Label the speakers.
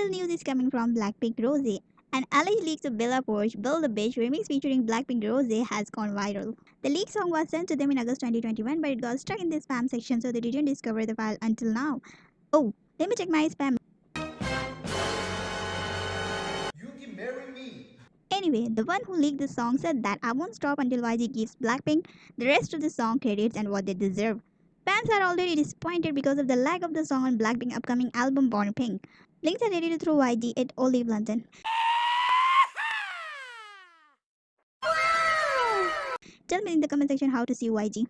Speaker 1: Another news is coming from Blackpink Rose. An alleged leak of Bella Poarch Build a Bitch remix featuring Blackpink Rose has gone viral. The leaked song was sent to them in August 2021 but it got stuck in the spam section so they didn't discover the file until now. Oh, let me check my spam.
Speaker 2: Yuki, marry me.
Speaker 1: Anyway, the one who leaked the song said that I won't stop until YG gives Blackpink the rest of the song credits and what they deserve. Fans are already disappointed because of the lack of the song on Blackpink's upcoming album Born Pink. Links are ready through YG at Olive London. Tell me in the comment section how to see YG.